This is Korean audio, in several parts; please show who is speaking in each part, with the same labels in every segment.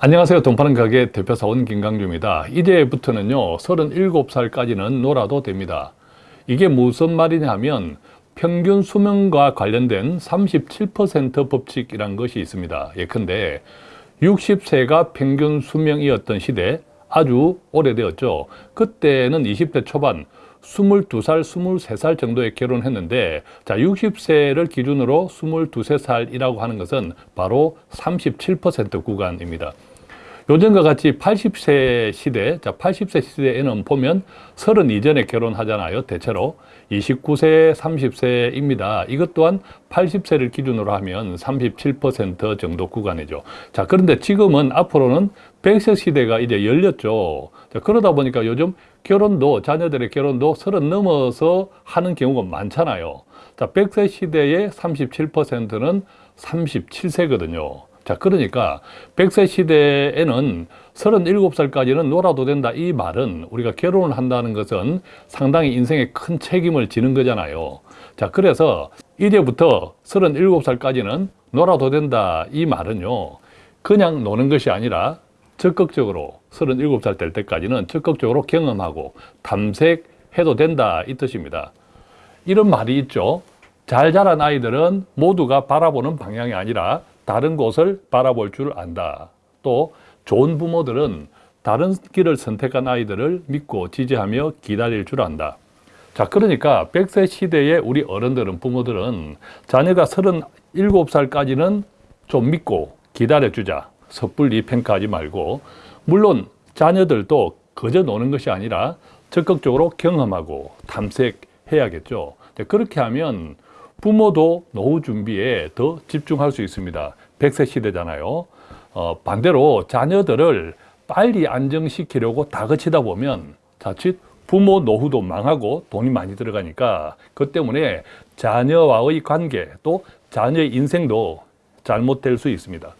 Speaker 1: 안녕하세요. 돈 파는 가게 대표사원 김강주입니다. 이제부터는요, 37살까지는 놀아도 됩니다. 이게 무슨 말이냐 하면 평균 수명과 관련된 37% 법칙이란 것이 있습니다. 예컨대 60세가 평균 수명이었던 시대 아주 오래되었죠. 그때는 20대 초반 22살, 23살 정도에 결혼했는데 자 60세를 기준으로 22, 3살이라고 하는 것은 바로 37% 구간입니다. 요즘과 같이 80세 시대, 자 80세 시대에는 보면 30 이전에 결혼하잖아요. 대체로 29세, 30세입니다. 이것 또한 80세를 기준으로 하면 37% 정도 구간이죠. 자 그런데 지금은 앞으로는 100세 시대가 이제 열렸죠. 자, 그러다 보니까 요즘 결혼도 자녀들의 결혼도 30 넘어서 하는 경우가 많잖아요. 자 100세 시대의 37%는 37세거든요. 자, 그러니까 100세 시대에는 37살까지는 놀아도 된다 이 말은 우리가 결혼을 한다는 것은 상당히 인생에 큰 책임을 지는 거잖아요. 자, 그래서 이제부터 37살까지는 놀아도 된다 이 말은요. 그냥 노는 것이 아니라 적극적으로 37살 될 때까지는 적극적으로 경험하고 탐색해도 된다 이 뜻입니다. 이런 말이 있죠. 잘 자란 아이들은 모두가 바라보는 방향이 아니라 다른 곳을 바라볼 줄 안다. 또 좋은 부모들은 다른 길을 선택한 아이들을 믿고 지지하며 기다릴 줄 안다. 자, 그러니까 100세 시대의 우리 어른들은, 부모들은 자녀가 37살까지는 좀 믿고 기다려주자. 섣불리 평가하지 말고 물론 자녀들도 그저 노는 것이 아니라 적극적으로 경험하고 탐색해야겠죠. 그렇게 하면 부모도 노후 준비에 더 집중할 수 있습니다. 100세 시대잖아요. 어, 반대로 자녀들을 빨리 안정시키려고 다그치다 보면 자칫 부모 노후도 망하고 돈이 많이 들어가니까 그 때문에 자녀와의 관계 또 자녀의 인생도 잘못될 수 있습니다.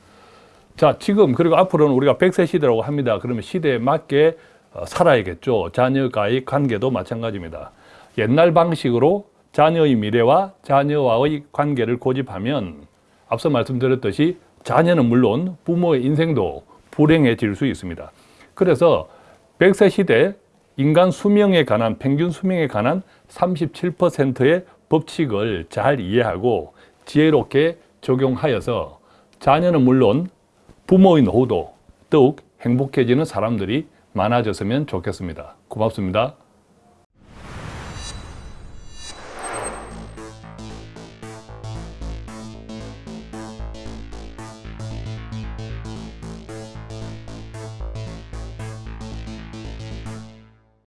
Speaker 1: 자, 지금 그리고 앞으로는 우리가 100세 시대라고 합니다. 그러면 시대에 맞게 어, 살아야겠죠. 자녀과의 관계도 마찬가지입니다. 옛날 방식으로 자녀의 미래와 자녀와의 관계를 고집하면 앞서 말씀드렸듯이 자녀는 물론 부모의 인생도 불행해질 수 있습니다. 그래서 100세 시대 인간 수명에 관한 평균 수명에 관한 37%의 법칙을 잘 이해하고 지혜롭게 적용하여서 자녀는 물론 부모의 노후도 더욱 행복해지는 사람들이 많아졌으면 좋겠습니다. 고맙습니다.